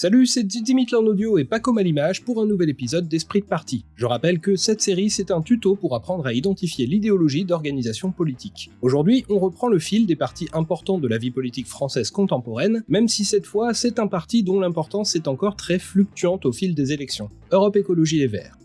Salut, c'est Dimitri en audio et Paco à l'image pour un nouvel épisode d'Esprit de Parti. Je rappelle que cette série c'est un tuto pour apprendre à identifier l'idéologie d'organisation politique. Aujourd'hui, on reprend le fil des partis importants de la vie politique française contemporaine, même si cette fois c'est un parti dont l'importance est encore très fluctuante au fil des élections. Europe Écologie Les Verts.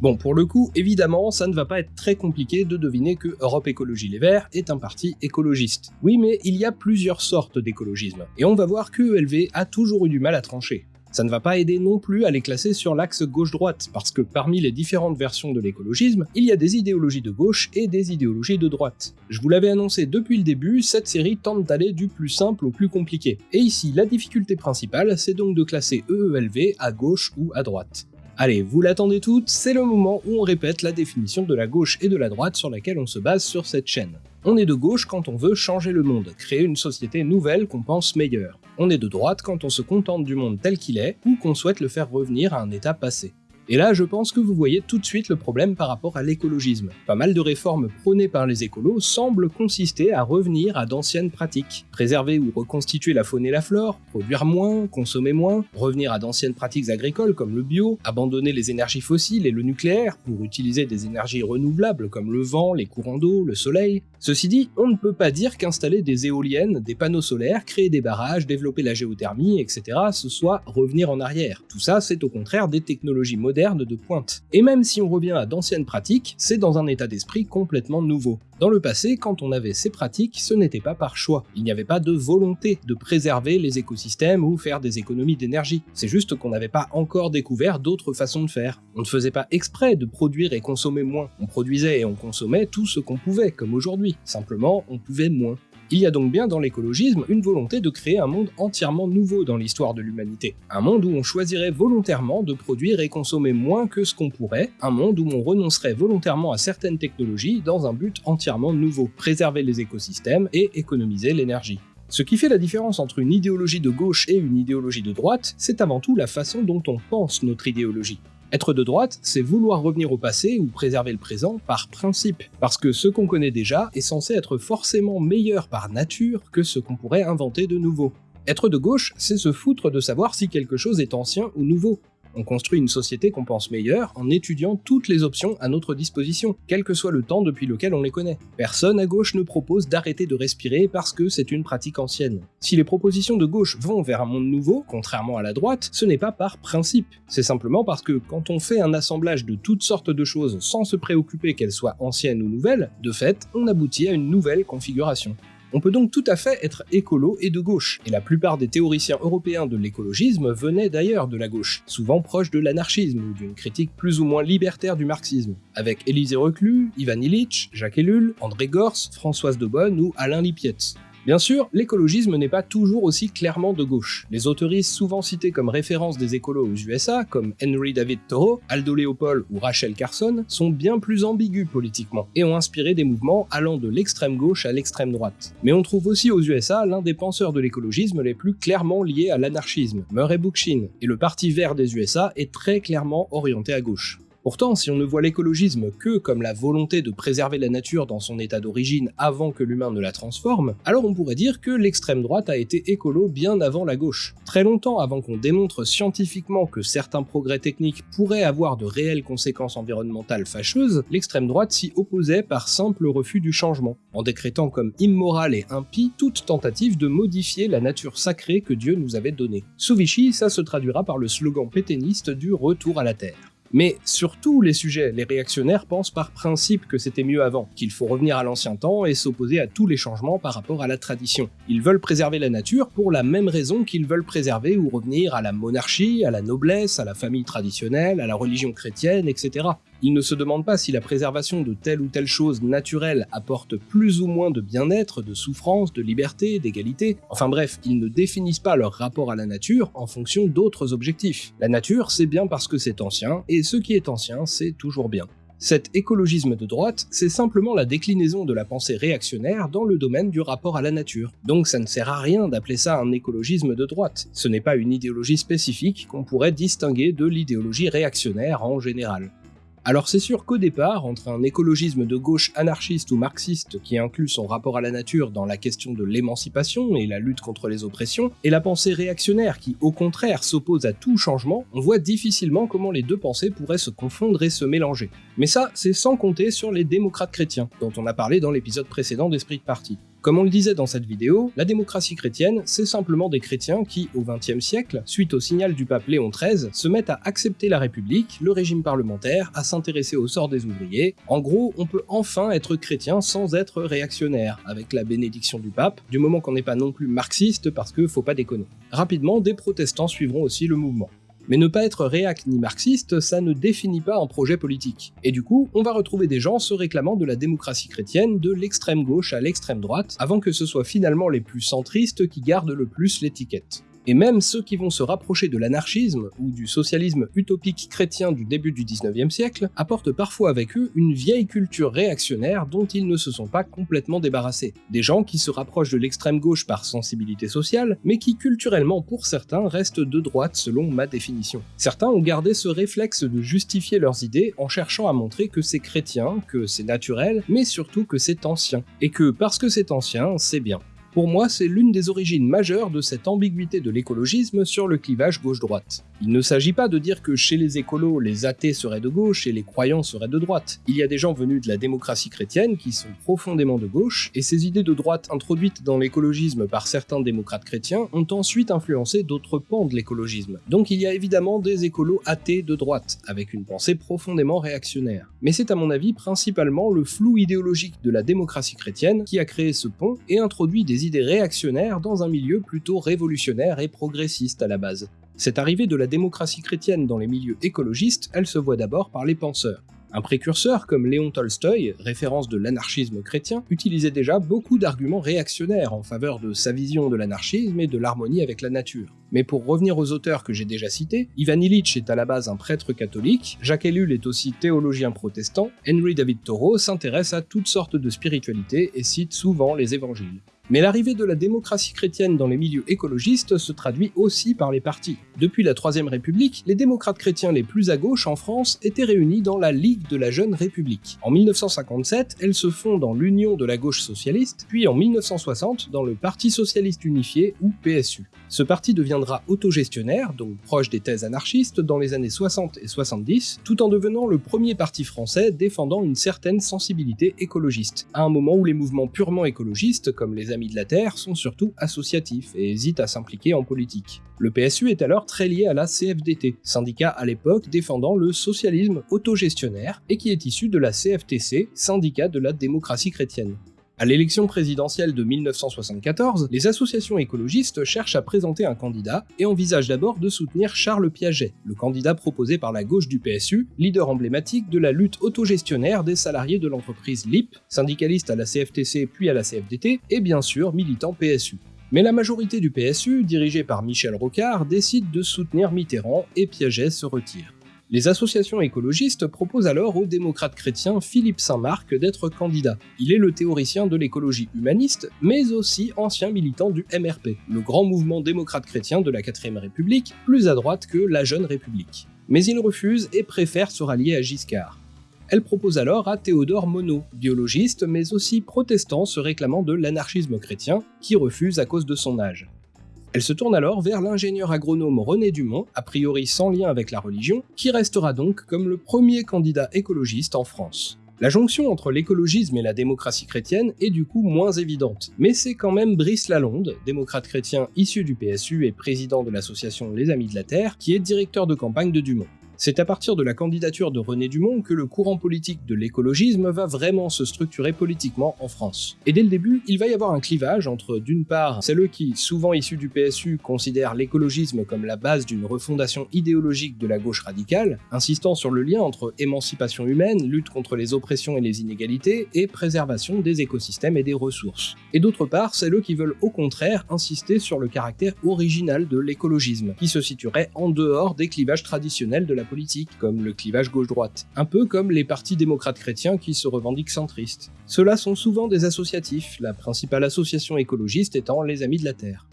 Bon, pour le coup, évidemment, ça ne va pas être très compliqué de deviner que Europe Écologie Les Verts est un parti écologiste. Oui, mais il y a plusieurs sortes d'écologisme, et on va voir que ELV a toujours eu du mal à trancher. Ça ne va pas aider non plus à les classer sur l'axe gauche-droite, parce que parmi les différentes versions de l'écologisme, il y a des idéologies de gauche et des idéologies de droite. Je vous l'avais annoncé depuis le début, cette série tente d'aller du plus simple au plus compliqué. Et ici, la difficulté principale, c'est donc de classer EELV à gauche ou à droite. Allez, vous l'attendez toutes, c'est le moment où on répète la définition de la gauche et de la droite sur laquelle on se base sur cette chaîne. On est de gauche quand on veut changer le monde, créer une société nouvelle qu'on pense meilleure. On est de droite quand on se contente du monde tel qu'il est, ou qu'on souhaite le faire revenir à un état passé. Et là, je pense que vous voyez tout de suite le problème par rapport à l'écologisme. Pas mal de réformes prônées par les écolos semblent consister à revenir à d'anciennes pratiques. Préserver ou reconstituer la faune et la flore, produire moins, consommer moins, revenir à d'anciennes pratiques agricoles comme le bio, abandonner les énergies fossiles et le nucléaire pour utiliser des énergies renouvelables comme le vent, les courants d'eau, le soleil. Ceci dit, on ne peut pas dire qu'installer des éoliennes, des panneaux solaires, créer des barrages, développer la géothermie, etc. ce soit revenir en arrière. Tout ça, c'est au contraire des technologies modernes de pointe. Et même si on revient à d'anciennes pratiques, c'est dans un état d'esprit complètement nouveau. Dans le passé, quand on avait ces pratiques, ce n'était pas par choix. Il n'y avait pas de volonté de préserver les écosystèmes ou faire des économies d'énergie. C'est juste qu'on n'avait pas encore découvert d'autres façons de faire. On ne faisait pas exprès de produire et consommer moins. On produisait et on consommait tout ce qu'on pouvait, comme aujourd'hui. Simplement, on pouvait moins. Il y a donc bien dans l'écologisme une volonté de créer un monde entièrement nouveau dans l'histoire de l'humanité. Un monde où on choisirait volontairement de produire et consommer moins que ce qu'on pourrait, un monde où on renoncerait volontairement à certaines technologies dans un but entièrement nouveau, préserver les écosystèmes et économiser l'énergie. Ce qui fait la différence entre une idéologie de gauche et une idéologie de droite, c'est avant tout la façon dont on pense notre idéologie. Être de droite, c'est vouloir revenir au passé ou préserver le présent par principe, parce que ce qu'on connaît déjà est censé être forcément meilleur par nature que ce qu'on pourrait inventer de nouveau. Être de gauche, c'est se foutre de savoir si quelque chose est ancien ou nouveau. On construit une société qu'on pense meilleure en étudiant toutes les options à notre disposition, quel que soit le temps depuis lequel on les connaît. Personne à gauche ne propose d'arrêter de respirer parce que c'est une pratique ancienne. Si les propositions de gauche vont vers un monde nouveau, contrairement à la droite, ce n'est pas par principe. C'est simplement parce que quand on fait un assemblage de toutes sortes de choses sans se préoccuper qu'elles soient anciennes ou nouvelles, de fait, on aboutit à une nouvelle configuration. On peut donc tout à fait être écolo et de gauche, et la plupart des théoriciens européens de l'écologisme venaient d'ailleurs de la gauche, souvent proches de l'anarchisme ou d'une critique plus ou moins libertaire du marxisme, avec Élisée Reclus, Ivan Illich, Jacques Ellul, André Gors, Françoise de Bonne ou Alain Lipietz. Bien sûr, l'écologisme n'est pas toujours aussi clairement de gauche. Les autoristes souvent cités comme référence des écolos aux USA, comme Henry David Thoreau, Aldo Leopold ou Rachel Carson, sont bien plus ambigus politiquement, et ont inspiré des mouvements allant de l'extrême gauche à l'extrême droite. Mais on trouve aussi aux USA l'un des penseurs de l'écologisme les plus clairement liés à l'anarchisme, Murray Bookchin, et le Parti vert des USA est très clairement orienté à gauche. Pourtant, si on ne voit l'écologisme que comme la volonté de préserver la nature dans son état d'origine avant que l'humain ne la transforme, alors on pourrait dire que l'extrême droite a été écolo bien avant la gauche. Très longtemps avant qu'on démontre scientifiquement que certains progrès techniques pourraient avoir de réelles conséquences environnementales fâcheuses, l'extrême droite s'y opposait par simple refus du changement, en décrétant comme immorale et impie toute tentative de modifier la nature sacrée que Dieu nous avait donnée. Sous Vichy, ça se traduira par le slogan pétainiste du retour à la Terre. Mais sur tous les sujets, les réactionnaires pensent par principe que c'était mieux avant, qu'il faut revenir à l'ancien temps et s'opposer à tous les changements par rapport à la tradition. Ils veulent préserver la nature pour la même raison qu'ils veulent préserver ou revenir à la monarchie, à la noblesse, à la famille traditionnelle, à la religion chrétienne, etc. Ils ne se demandent pas si la préservation de telle ou telle chose naturelle apporte plus ou moins de bien-être, de souffrance, de liberté, d'égalité. Enfin bref, ils ne définissent pas leur rapport à la nature en fonction d'autres objectifs. La nature, c'est bien parce que c'est ancien, et ce qui est ancien, c'est toujours bien. Cet écologisme de droite, c'est simplement la déclinaison de la pensée réactionnaire dans le domaine du rapport à la nature. Donc ça ne sert à rien d'appeler ça un écologisme de droite. Ce n'est pas une idéologie spécifique qu'on pourrait distinguer de l'idéologie réactionnaire en général. Alors c'est sûr qu'au départ, entre un écologisme de gauche anarchiste ou marxiste qui inclut son rapport à la nature dans la question de l'émancipation et la lutte contre les oppressions, et la pensée réactionnaire qui au contraire s'oppose à tout changement, on voit difficilement comment les deux pensées pourraient se confondre et se mélanger. Mais ça, c'est sans compter sur les démocrates chrétiens, dont on a parlé dans l'épisode précédent d'Esprit de Parti. Comme on le disait dans cette vidéo, la démocratie chrétienne, c'est simplement des chrétiens qui, au XXe siècle, suite au signal du pape Léon XIII, se mettent à accepter la République, le régime parlementaire, à s'intéresser au sort des ouvriers. En gros, on peut enfin être chrétien sans être réactionnaire, avec la bénédiction du pape, du moment qu'on n'est pas non plus marxiste parce que faut pas déconner. Rapidement, des protestants suivront aussi le mouvement. Mais ne pas être réac ni marxiste, ça ne définit pas un projet politique. Et du coup, on va retrouver des gens se réclamant de la démocratie chrétienne de l'extrême gauche à l'extrême droite, avant que ce soit finalement les plus centristes qui gardent le plus l'étiquette. Et même ceux qui vont se rapprocher de l'anarchisme ou du socialisme utopique chrétien du début du 19e siècle apportent parfois avec eux une vieille culture réactionnaire dont ils ne se sont pas complètement débarrassés. Des gens qui se rapprochent de l'extrême gauche par sensibilité sociale, mais qui culturellement pour certains restent de droite selon ma définition. Certains ont gardé ce réflexe de justifier leurs idées en cherchant à montrer que c'est chrétien, que c'est naturel, mais surtout que c'est ancien. Et que parce que c'est ancien, c'est bien. Pour moi, c'est l'une des origines majeures de cette ambiguïté de l'écologisme sur le clivage gauche-droite. Il ne s'agit pas de dire que chez les écolos, les athées seraient de gauche et les croyants seraient de droite. Il y a des gens venus de la démocratie chrétienne qui sont profondément de gauche, et ces idées de droite introduites dans l'écologisme par certains démocrates chrétiens ont ensuite influencé d'autres pans de l'écologisme. Donc il y a évidemment des écolos athées de droite, avec une pensée profondément réactionnaire. Mais c'est à mon avis principalement le flou idéologique de la démocratie chrétienne qui a créé ce pont et introduit des idées réactionnaires dans un milieu plutôt révolutionnaire et progressiste à la base. Cette arrivée de la démocratie chrétienne dans les milieux écologistes, elle se voit d'abord par les penseurs. Un précurseur comme Léon Tolstoï, référence de l'anarchisme chrétien, utilisait déjà beaucoup d'arguments réactionnaires en faveur de sa vision de l'anarchisme et de l'harmonie avec la nature. Mais pour revenir aux auteurs que j'ai déjà cités, Ivan Illich est à la base un prêtre catholique, Jacques Ellul est aussi théologien protestant, Henry David Thoreau s'intéresse à toutes sortes de spiritualités et cite souvent les évangiles. Mais l'arrivée de la démocratie chrétienne dans les milieux écologistes se traduit aussi par les partis. Depuis la Troisième République, les démocrates chrétiens les plus à gauche en France étaient réunis dans la Ligue de la Jeune République. En 1957, elles se font dans l'Union de la gauche socialiste, puis en 1960 dans le Parti socialiste unifié ou PSU. Ce parti deviendra autogestionnaire, donc proche des thèses anarchistes, dans les années 60 et 70, tout en devenant le premier parti français défendant une certaine sensibilité écologiste, à un moment où les mouvements purement écologistes, comme les Amis de la Terre, sont surtout associatifs et hésitent à s'impliquer en politique. Le PSU est alors très lié à la CFDT, syndicat à l'époque défendant le socialisme autogestionnaire et qui est issu de la CFTC, syndicat de la démocratie chrétienne. À l'élection présidentielle de 1974, les associations écologistes cherchent à présenter un candidat et envisagent d'abord de soutenir Charles Piaget, le candidat proposé par la gauche du PSU, leader emblématique de la lutte autogestionnaire des salariés de l'entreprise LIP, syndicaliste à la CFTC puis à la CFDT, et bien sûr militant PSU. Mais la majorité du PSU, dirigée par Michel Rocard, décide de soutenir Mitterrand et Piaget se retire. Les associations écologistes proposent alors au démocrate chrétien Philippe Saint-Marc d'être candidat. Il est le théoricien de l'écologie humaniste, mais aussi ancien militant du MRP, le grand mouvement démocrate chrétien de la 4ème République, plus à droite que la Jeune République. Mais il refuse et préfère se rallier à Giscard. Elle propose alors à Théodore Monod, biologiste mais aussi protestant se réclamant de l'anarchisme chrétien, qui refuse à cause de son âge. Elle se tourne alors vers l'ingénieur agronome René Dumont, a priori sans lien avec la religion, qui restera donc comme le premier candidat écologiste en France. La jonction entre l'écologisme et la démocratie chrétienne est du coup moins évidente, mais c'est quand même Brice Lalonde, démocrate chrétien issu du PSU et président de l'association Les Amis de la Terre, qui est directeur de campagne de Dumont. C'est à partir de la candidature de René Dumont que le courant politique de l'écologisme va vraiment se structurer politiquement en France. Et dès le début, il va y avoir un clivage entre, d'une part, celles qui, souvent issus du PSU, considèrent l'écologisme comme la base d'une refondation idéologique de la gauche radicale, insistant sur le lien entre émancipation humaine, lutte contre les oppressions et les inégalités, et préservation des écosystèmes et des ressources. Et d'autre part, celles qui veulent au contraire insister sur le caractère original de l'écologisme, qui se situerait en dehors des clivages traditionnels de la comme le clivage gauche-droite, un peu comme les partis démocrates chrétiens qui se revendiquent centristes. Ceux-là sont souvent des associatifs, la principale association écologiste étant les Amis de la Terre.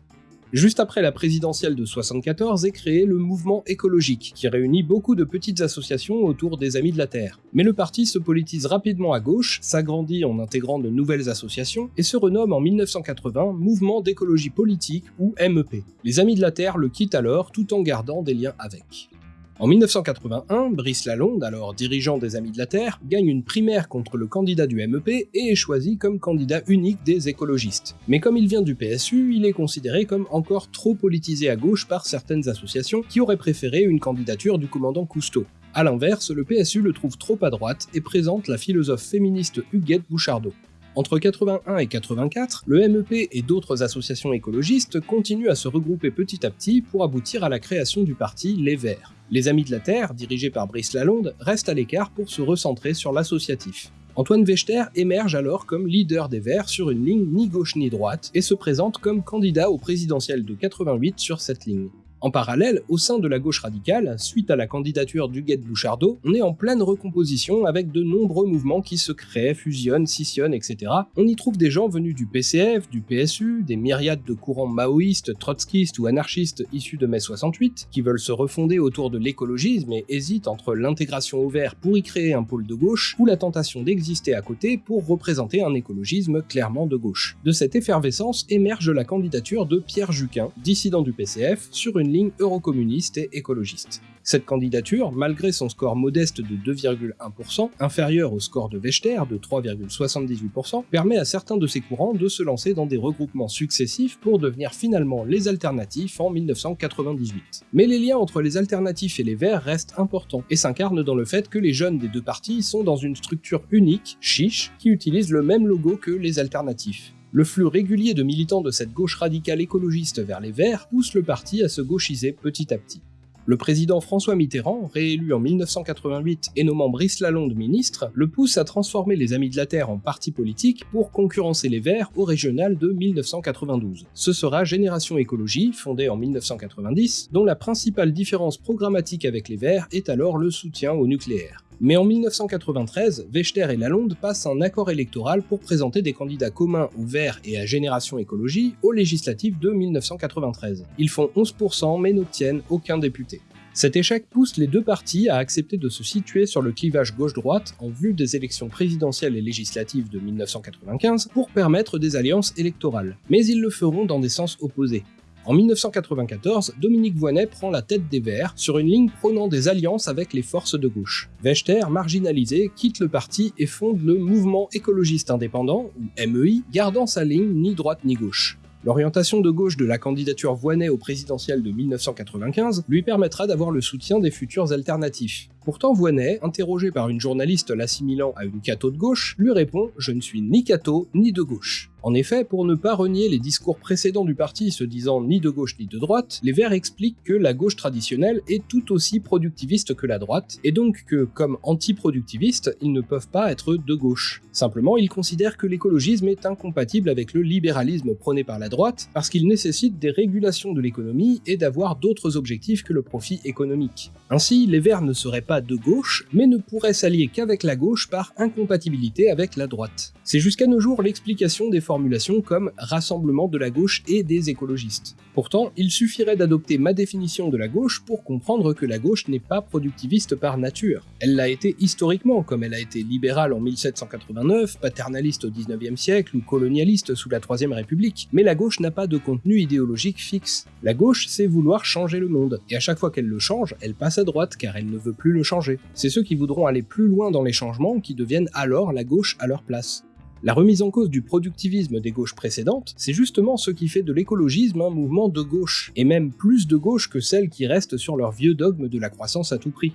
Juste après la présidentielle de 74 est créé le mouvement écologique, qui réunit beaucoup de petites associations autour des Amis de la Terre. Mais le parti se politise rapidement à gauche, s'agrandit en intégrant de nouvelles associations, et se renomme en 1980 Mouvement d'écologie politique ou MEP. Les Amis de la Terre le quittent alors tout en gardant des liens avec. En 1981, Brice Lalonde, alors dirigeant des Amis de la Terre, gagne une primaire contre le candidat du MEP et est choisi comme candidat unique des écologistes. Mais comme il vient du PSU, il est considéré comme encore trop politisé à gauche par certaines associations qui auraient préféré une candidature du commandant Cousteau. A l'inverse, le PSU le trouve trop à droite et présente la philosophe féministe Huguette Bouchardot. Entre 81 et 84, le MEP et d'autres associations écologistes continuent à se regrouper petit à petit pour aboutir à la création du parti Les Verts. Les Amis de la Terre, dirigés par Brice Lalonde, restent à l'écart pour se recentrer sur l'associatif. Antoine Wechter émerge alors comme leader des Verts sur une ligne ni gauche ni droite et se présente comme candidat au présidentiel de 88 sur cette ligne. En parallèle, au sein de la gauche radicale, suite à la candidature d'Huguette Bouchardot, on est en pleine recomposition avec de nombreux mouvements qui se créent, fusionnent, scissionnent, etc. On y trouve des gens venus du PCF, du PSU, des myriades de courants maoïstes, trotskistes ou anarchistes issus de mai 68, qui veulent se refonder autour de l'écologisme et hésitent entre l'intégration au vert pour y créer un pôle de gauche, ou la tentation d'exister à côté pour représenter un écologisme clairement de gauche. De cette effervescence émerge la candidature de Pierre Juquin, dissident du PCF, sur une eurocommuniste et écologiste. Cette candidature, malgré son score modeste de 2,1%, inférieur au score de Vechter de 3,78%, permet à certains de ces courants de se lancer dans des regroupements successifs pour devenir finalement les alternatifs en 1998. Mais les liens entre les alternatifs et les verts restent importants, et s'incarnent dans le fait que les jeunes des deux partis sont dans une structure unique, chiche, qui utilise le même logo que les alternatifs. Le flux régulier de militants de cette gauche radicale écologiste vers les Verts pousse le parti à se gauchiser petit à petit. Le président François Mitterrand, réélu en 1988 et nommant Brice Lalonde ministre, le pousse à transformer les Amis de la Terre en parti politique pour concurrencer les Verts au régional de 1992. Ce sera Génération Écologie, fondée en 1990, dont la principale différence programmatique avec les Verts est alors le soutien au nucléaire. Mais en 1993, Vechter et Lalonde passent un accord électoral pour présenter des candidats communs aux Verts et à Génération Écologie aux législatives de 1993. Ils font 11% mais n'obtiennent aucun député. Cet échec pousse les deux partis à accepter de se situer sur le clivage gauche-droite en vue des élections présidentielles et législatives de 1995 pour permettre des alliances électorales. Mais ils le feront dans des sens opposés. En 1994, Dominique Voynet prend la tête des Verts sur une ligne prônant des alliances avec les forces de gauche. Vechter, marginalisé, quitte le parti et fonde le Mouvement écologiste indépendant, ou MEI, gardant sa ligne ni droite ni gauche. L'orientation de gauche de la candidature Voynet au présidentiel de 1995 lui permettra d'avoir le soutien des futurs alternatifs. Pourtant Voynet, interrogé par une journaliste l'assimilant à une catho de gauche, lui répond « Je ne suis ni catho ni de gauche ». En effet, pour ne pas renier les discours précédents du parti se disant ni de gauche ni de droite, les Verts expliquent que la gauche traditionnelle est tout aussi productiviste que la droite, et donc que, comme anti-productivistes, ils ne peuvent pas être de gauche. Simplement, ils considèrent que l'écologisme est incompatible avec le libéralisme prôné par la droite, parce qu'il nécessite des régulations de l'économie et d'avoir d'autres objectifs que le profit économique. Ainsi, les Verts ne seraient pas de gauche, mais ne pourraient s'allier qu'avec la gauche par incompatibilité avec la droite. C'est jusqu'à nos jours l'explication des formulations comme rassemblement de la gauche et des écologistes. Pourtant, il suffirait d'adopter ma définition de la gauche pour comprendre que la gauche n'est pas productiviste par nature. Elle l'a été historiquement, comme elle a été libérale en 1789, paternaliste au 19e siècle ou colonialiste sous la Troisième République, mais la gauche n'a pas de contenu idéologique fixe. La gauche, c'est vouloir changer le monde, et à chaque fois qu'elle le change, elle passe à droite car elle ne veut plus le changer. C'est ceux qui voudront aller plus loin dans les changements qui deviennent alors la gauche à leur place. La remise en cause du productivisme des gauches précédentes, c'est justement ce qui fait de l'écologisme un mouvement de gauche, et même plus de gauche que celles qui restent sur leur vieux dogme de la croissance à tout prix.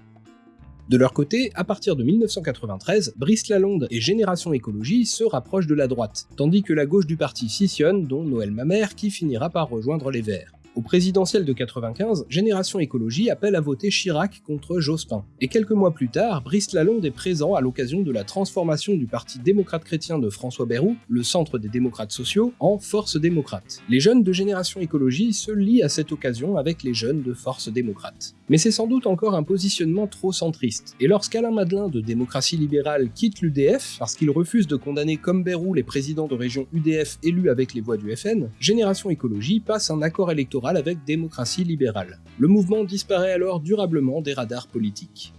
De leur côté, à partir de 1993, Brice Lalonde et Génération Écologie se rapprochent de la droite, tandis que la gauche du parti scissionne, dont Noël Mamère, qui finira par rejoindre les Verts. Au présidentiel de 95, Génération Écologie appelle à voter Chirac contre Jospin. Et quelques mois plus tard, Brice Lalonde est présent à l'occasion de la transformation du Parti démocrate chrétien de François Bayrou, le centre des démocrates sociaux, en Force démocrate. Les jeunes de Génération Écologie se lient à cette occasion avec les jeunes de Force démocrate. Mais c'est sans doute encore un positionnement trop centriste. Et lorsqu'Alain Madelin de Démocratie Libérale quitte l'UDF parce qu'il refuse de condamner comme Bérou les présidents de région UDF élus avec les voix du FN, Génération Écologie passe un accord électoral avec Démocratie Libérale. Le mouvement disparaît alors durablement des radars politiques.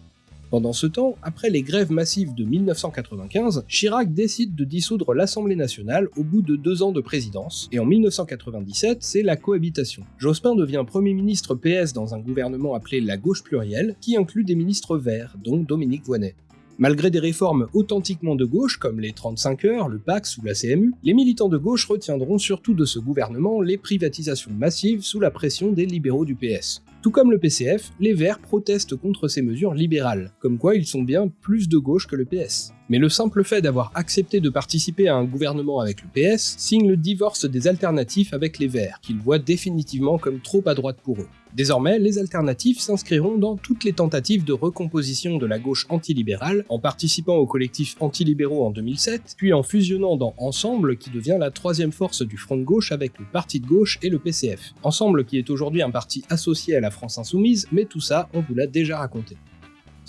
Pendant ce temps, après les grèves massives de 1995, Chirac décide de dissoudre l'Assemblée nationale au bout de deux ans de présidence, et en 1997, c'est la cohabitation. Jospin devient Premier ministre PS dans un gouvernement appelé la gauche plurielle, qui inclut des ministres verts, dont Dominique Voynet. Malgré des réformes authentiquement de gauche comme les 35 heures, le PAX ou la CMU, les militants de gauche retiendront surtout de ce gouvernement les privatisations massives sous la pression des libéraux du PS. Tout comme le PCF, les Verts protestent contre ces mesures libérales, comme quoi ils sont bien plus de gauche que le PS. Mais le simple fait d'avoir accepté de participer à un gouvernement avec le PS signe le divorce des alternatifs avec les Verts, qu'ils voient définitivement comme trop à droite pour eux. Désormais, les alternatifs s'inscriront dans toutes les tentatives de recomposition de la gauche antilibérale, en participant au collectif antilibéraux en 2007, puis en fusionnant dans Ensemble, qui devient la troisième force du front de gauche avec le Parti de gauche et le PCF. Ensemble qui est aujourd'hui un parti associé à la France Insoumise, mais tout ça, on vous l'a déjà raconté.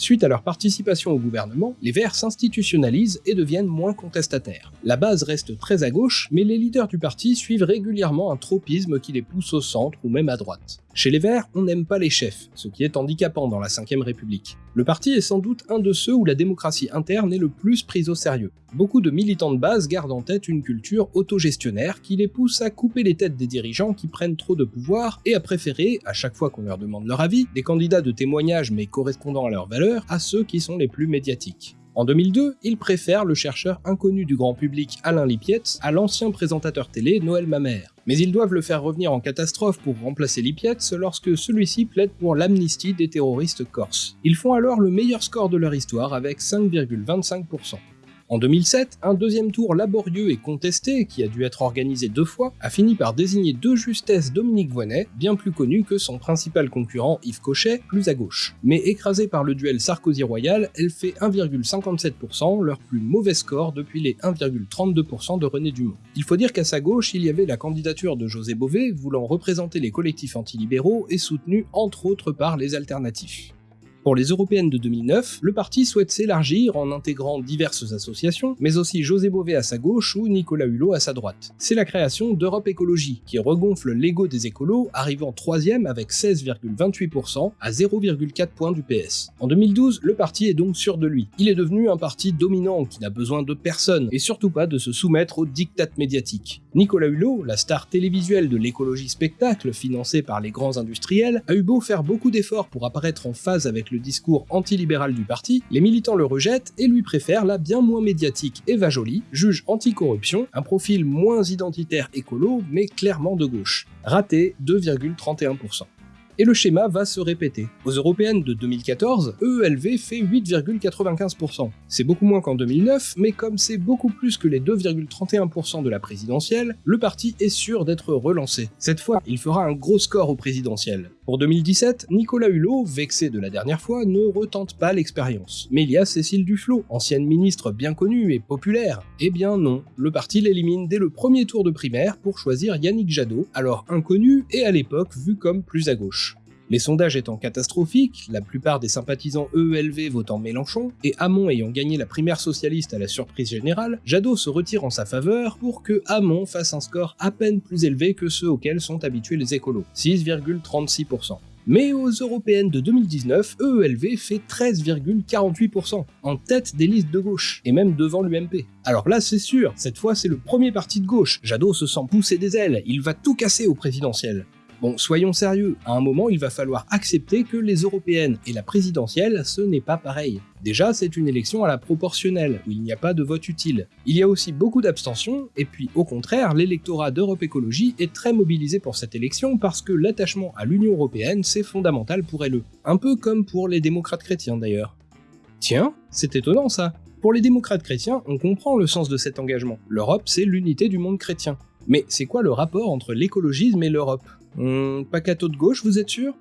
Suite à leur participation au gouvernement, les Verts s'institutionnalisent et deviennent moins contestataires. La base reste très à gauche, mais les leaders du parti suivent régulièrement un tropisme qui les pousse au centre ou même à droite. Chez les Verts, on n'aime pas les chefs, ce qui est handicapant dans la 5ème République. Le parti est sans doute un de ceux où la démocratie interne est le plus prise au sérieux. Beaucoup de militants de base gardent en tête une culture autogestionnaire qui les pousse à couper les têtes des dirigeants qui prennent trop de pouvoir et à préférer, à chaque fois qu'on leur demande leur avis, des candidats de témoignage mais correspondant à leurs valeurs à ceux qui sont les plus médiatiques. En 2002, ils préfèrent le chercheur inconnu du grand public Alain Lipietz à l'ancien présentateur télé Noël Mamère. Mais ils doivent le faire revenir en catastrophe pour remplacer Lipietz lorsque celui-ci plaide pour l'amnistie des terroristes corses. Ils font alors le meilleur score de leur histoire avec 5,25%. En 2007, un deuxième tour laborieux et contesté, qui a dû être organisé deux fois, a fini par désigner de justesse Dominique Voynet, bien plus connu que son principal concurrent Yves Cochet, plus à gauche. Mais écrasée par le duel Sarkozy-Royal, elle fait 1,57%, leur plus mauvais score depuis les 1,32% de René Dumont. Il faut dire qu'à sa gauche, il y avait la candidature de José Bové, voulant représenter les collectifs antilibéraux et soutenu entre autres par les alternatifs. Pour les européennes de 2009, le parti souhaite s'élargir en intégrant diverses associations, mais aussi José Bové à sa gauche ou Nicolas Hulot à sa droite. C'est la création d'Europe Écologie, qui regonfle l'ego des écolos, arrivant troisième avec 16,28% à 0,4 points du PS. En 2012, le parti est donc sûr de lui. Il est devenu un parti dominant qui n'a besoin de personne, et surtout pas de se soumettre aux diktats médiatiques. Nicolas Hulot, la star télévisuelle de l'écologie spectacle financée par les grands industriels, a eu beau faire beaucoup d'efforts pour apparaître en phase avec le discours antilibéral du parti, les militants le rejettent et lui préfèrent la bien moins médiatique Eva Joly, juge anticorruption, un profil moins identitaire écolo, mais clairement de gauche. Raté 2,31% et le schéma va se répéter. Aux européennes de 2014, EELV fait 8,95%. C'est beaucoup moins qu'en 2009, mais comme c'est beaucoup plus que les 2,31% de la présidentielle, le parti est sûr d'être relancé. Cette fois, il fera un gros score au présidentiel. Pour 2017, Nicolas Hulot, vexé de la dernière fois, ne retente pas l'expérience. Mais il y a Cécile Duflot, ancienne ministre bien connue et populaire. Eh bien non, le parti l'élimine dès le premier tour de primaire pour choisir Yannick Jadot, alors inconnu et à l'époque vu comme plus à gauche. Les sondages étant catastrophiques, la plupart des sympathisants EELV votant Mélenchon, et Hamon ayant gagné la primaire socialiste à la surprise générale, Jadot se retire en sa faveur pour que Hamon fasse un score à peine plus élevé que ceux auxquels sont habitués les écolos, 6,36%. Mais aux européennes de 2019, EELV fait 13,48%, en tête des listes de gauche, et même devant l'UMP. Alors là, c'est sûr, cette fois c'est le premier parti de gauche, Jadot se sent pousser des ailes, il va tout casser au présidentiel. Bon, soyons sérieux, à un moment il va falloir accepter que les européennes et la présidentielle, ce n'est pas pareil. Déjà, c'est une élection à la proportionnelle, où il n'y a pas de vote utile. Il y a aussi beaucoup d'abstention, et puis au contraire, l'électorat d'Europe Écologie est très mobilisé pour cette élection parce que l'attachement à l'Union Européenne, c'est fondamental pour elle. Un peu comme pour les démocrates chrétiens d'ailleurs. Tiens, c'est étonnant ça. Pour les démocrates chrétiens, on comprend le sens de cet engagement. L'Europe, c'est l'unité du monde chrétien. Mais c'est quoi le rapport entre l'écologisme et l'Europe Hum, Pacato de gauche, vous êtes sûr?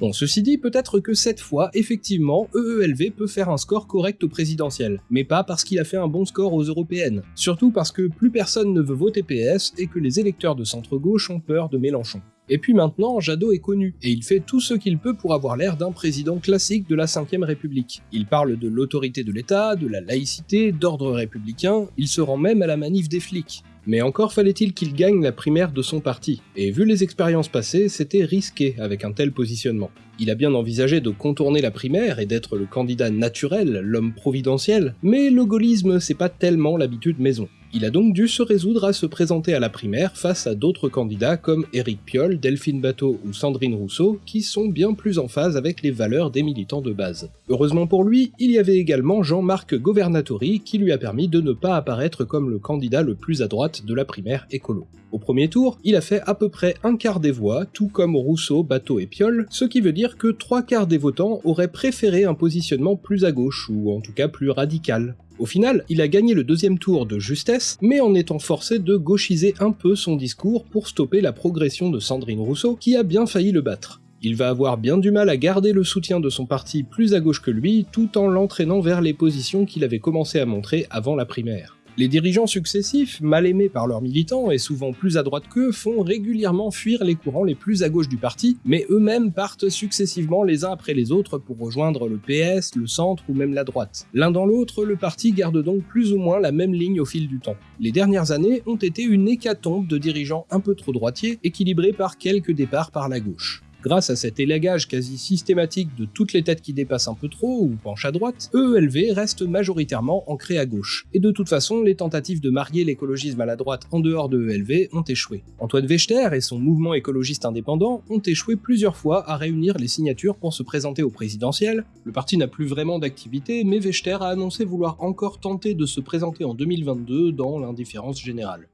Bon, ceci dit, peut-être que cette fois, effectivement, EELV peut faire un score correct au présidentiel, mais pas parce qu'il a fait un bon score aux européennes. Surtout parce que plus personne ne veut voter PS et que les électeurs de centre-gauche ont peur de Mélenchon. Et puis maintenant, Jadot est connu, et il fait tout ce qu'il peut pour avoir l'air d'un président classique de la 5ème République. Il parle de l'autorité de l'État, de la laïcité, d'ordre républicain, il se rend même à la manif des flics. Mais encore fallait-il qu'il gagne la primaire de son parti, et vu les expériences passées, c'était risqué avec un tel positionnement. Il a bien envisagé de contourner la primaire et d'être le candidat naturel, l'homme providentiel, mais le gaullisme c'est pas tellement l'habitude maison. Il a donc dû se résoudre à se présenter à la primaire face à d'autres candidats comme Éric Piolle, Delphine Bateau ou Sandrine Rousseau, qui sont bien plus en phase avec les valeurs des militants de base. Heureusement pour lui, il y avait également Jean-Marc Governatori qui lui a permis de ne pas apparaître comme le candidat le plus à droite de la primaire écolo. Au premier tour, il a fait à peu près un quart des voix, tout comme Rousseau, Bateau et Piolle, ce qui veut dire que trois quarts des votants auraient préféré un positionnement plus à gauche, ou en tout cas plus radical. Au final, il a gagné le deuxième tour de justesse, mais en étant forcé de gauchiser un peu son discours pour stopper la progression de Sandrine Rousseau, qui a bien failli le battre. Il va avoir bien du mal à garder le soutien de son parti plus à gauche que lui, tout en l'entraînant vers les positions qu'il avait commencé à montrer avant la primaire. Les dirigeants successifs, mal aimés par leurs militants et souvent plus à droite qu'eux, font régulièrement fuir les courants les plus à gauche du parti, mais eux-mêmes partent successivement les uns après les autres pour rejoindre le PS, le centre ou même la droite. L'un dans l'autre, le parti garde donc plus ou moins la même ligne au fil du temps. Les dernières années ont été une hécatombe de dirigeants un peu trop droitiers, équilibrés par quelques départs par la gauche. Grâce à cet élagage quasi systématique de toutes les têtes qui dépassent un peu trop ou penchent à droite, EELV reste majoritairement ancré à gauche. Et de toute façon, les tentatives de marier l'écologisme à la droite en dehors de EELV ont échoué. Antoine Wechter et son mouvement écologiste indépendant ont échoué plusieurs fois à réunir les signatures pour se présenter au présidentiel. Le parti n'a plus vraiment d'activité, mais Wechter a annoncé vouloir encore tenter de se présenter en 2022 dans l'indifférence générale.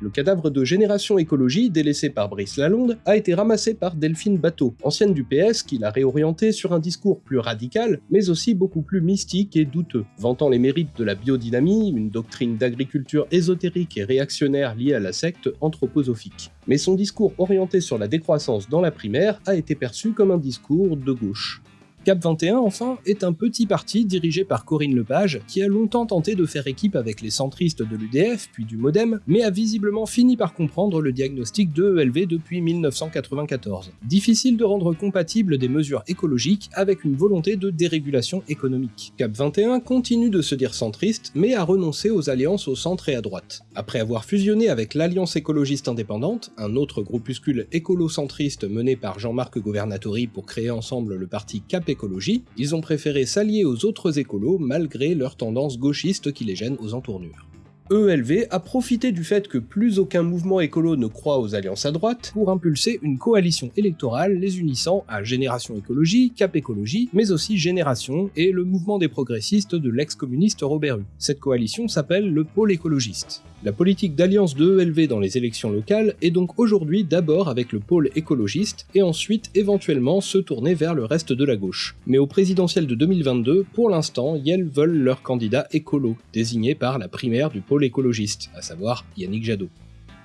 Le cadavre de Génération Écologie, délaissé par Brice Lalonde, a été ramassé par Delphine Bateau, ancienne du PS qui l'a réorienté sur un discours plus radical, mais aussi beaucoup plus mystique et douteux, vantant les mérites de la biodynamie, une doctrine d'agriculture ésotérique et réactionnaire liée à la secte anthroposophique. Mais son discours orienté sur la décroissance dans la primaire a été perçu comme un discours de gauche. Cap 21, enfin, est un petit parti dirigé par Corinne Lepage, qui a longtemps tenté de faire équipe avec les centristes de l'UDF, puis du Modem, mais a visiblement fini par comprendre le diagnostic de ELV depuis 1994. Difficile de rendre compatible des mesures écologiques avec une volonté de dérégulation économique. Cap 21 continue de se dire centriste, mais a renoncé aux alliances au centre et à droite. Après avoir fusionné avec l'Alliance écologiste indépendante, un autre groupuscule écolo-centriste mené par Jean-Marc Governatori pour créer ensemble le parti Cap écologie, ils ont préféré s'allier aux autres écolos malgré leur tendance gauchiste qui les gêne aux entournures. ELV a profité du fait que plus aucun mouvement écolo ne croit aux alliances à droite pour impulser une coalition électorale les unissant à Génération Écologie, Cap Écologie, mais aussi Génération et le mouvement des progressistes de l'ex-communiste Robert Hue. Cette coalition s'appelle le Pôle écologiste. La politique d'alliance de ELV dans les élections locales est donc aujourd'hui d'abord avec le pôle écologiste et ensuite éventuellement se tourner vers le reste de la gauche. Mais au présidentiel de 2022, pour l'instant, Yel veulent leur candidat écolo, désigné par la primaire du pôle écologiste, à savoir Yannick Jadot.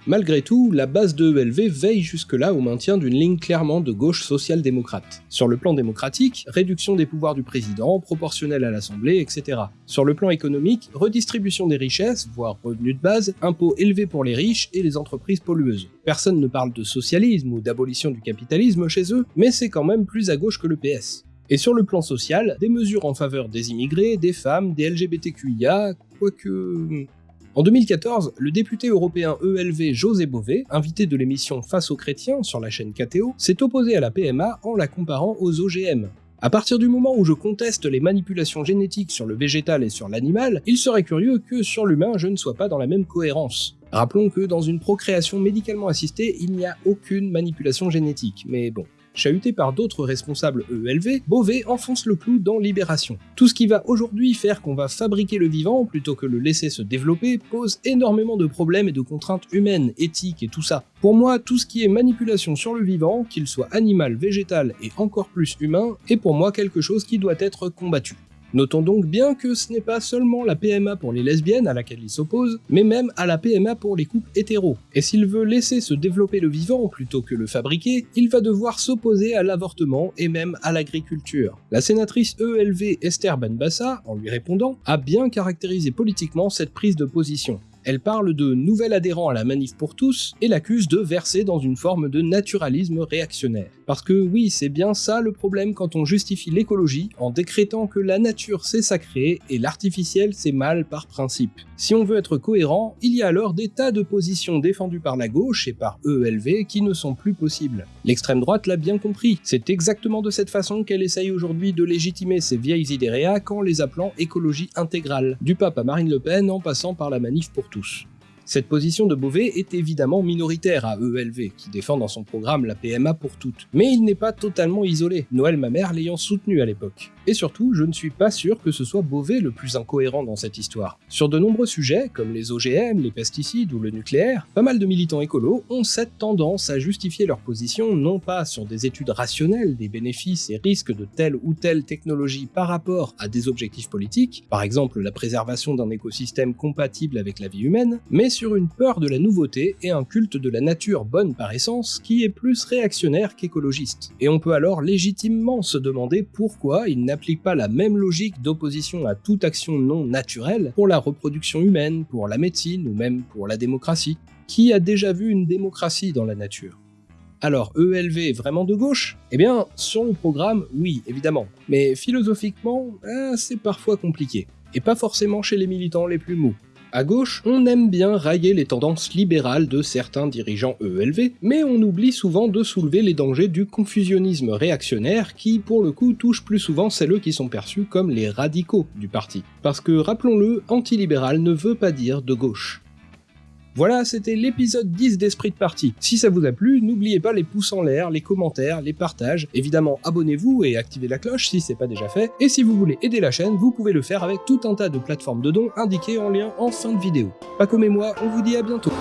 Malgré tout, la base de ELV veille jusque-là au maintien d'une ligne clairement de gauche social-démocrate. Sur le plan démocratique, réduction des pouvoirs du président, proportionnelle à l'Assemblée, etc. Sur le plan économique, redistribution des richesses, voire revenus de base, impôts élevés pour les riches et les entreprises pollueuses. Personne ne parle de socialisme ou d'abolition du capitalisme chez eux, mais c'est quand même plus à gauche que le PS. Et sur le plan social, des mesures en faveur des immigrés, des femmes, des LGBTQIA, quoique... En 2014, le député européen ELV José Bové, invité de l'émission Face aux chrétiens sur la chaîne KTO, s'est opposé à la PMA en la comparant aux OGM. À partir du moment où je conteste les manipulations génétiques sur le végétal et sur l'animal, il serait curieux que sur l'humain je ne sois pas dans la même cohérence. Rappelons que dans une procréation médicalement assistée, il n'y a aucune manipulation génétique, mais bon. Chahuté par d'autres responsables EELV, Beauvais enfonce le clou dans Libération. Tout ce qui va aujourd'hui faire qu'on va fabriquer le vivant plutôt que le laisser se développer pose énormément de problèmes et de contraintes humaines, éthiques et tout ça. Pour moi, tout ce qui est manipulation sur le vivant, qu'il soit animal, végétal et encore plus humain, est pour moi quelque chose qui doit être combattu. Notons donc bien que ce n'est pas seulement la PMA pour les lesbiennes à laquelle il s'oppose, mais même à la PMA pour les couples hétéros. Et s'il veut laisser se développer le vivant plutôt que le fabriquer, il va devoir s'opposer à l'avortement et même à l'agriculture. La sénatrice ELV Esther Benbassa, en lui répondant, a bien caractérisé politiquement cette prise de position. Elle parle de nouvel adhérent à la manif pour tous et l'accuse de verser dans une forme de naturalisme réactionnaire. Parce que oui, c'est bien ça le problème quand on justifie l'écologie en décrétant que la nature c'est sacré et l'artificiel c'est mal par principe. Si on veut être cohérent, il y a alors des tas de positions défendues par la gauche et par EELV qui ne sont plus possibles. L'extrême droite l'a bien compris, c'est exactement de cette façon qu'elle essaye aujourd'hui de légitimer ses vieilles idées réac en les appelant écologie intégrale, du pape à Marine Le Pen en passant par la manif pour tous. tous. Cette position de Beauvais est évidemment minoritaire à EELV, qui défend dans son programme la PMA pour toutes. Mais il n'est pas totalement isolé, Noël Mamère l'ayant soutenu à l'époque. Et surtout, je ne suis pas sûr que ce soit Beauvais le plus incohérent dans cette histoire. Sur de nombreux sujets, comme les OGM, les pesticides ou le nucléaire, pas mal de militants écolos ont cette tendance à justifier leur position non pas sur des études rationnelles des bénéfices et risques de telle ou telle technologie par rapport à des objectifs politiques, par exemple la préservation d'un écosystème compatible avec la vie humaine, mais sur une peur de la nouveauté et un culte de la nature bonne par essence qui est plus réactionnaire qu'écologiste. Et on peut alors légitimement se demander pourquoi il n'applique pas la même logique d'opposition à toute action non naturelle pour la reproduction humaine, pour la médecine ou même pour la démocratie. Qui a déjà vu une démocratie dans la nature? Alors, ELV est vraiment de gauche? Eh bien, sur le programme, oui, évidemment. Mais philosophiquement, ah, c'est parfois compliqué. Et pas forcément chez les militants les plus mous. À gauche, on aime bien railler les tendances libérales de certains dirigeants EELV, mais on oublie souvent de soulever les dangers du confusionnisme réactionnaire qui, pour le coup, touche plus souvent celles qui sont perçus comme les radicaux du parti. Parce que, rappelons-le, antilibéral ne veut pas dire de gauche. Voilà, c'était l'épisode 10 d'Esprit de Parti. Si ça vous a plu, n'oubliez pas les pouces en l'air, les commentaires, les partages. Évidemment, abonnez-vous et activez la cloche si c'est pas déjà fait. Et si vous voulez aider la chaîne, vous pouvez le faire avec tout un tas de plateformes de dons indiquées en lien en fin de vidéo. Pas comme moi, on vous dit à bientôt.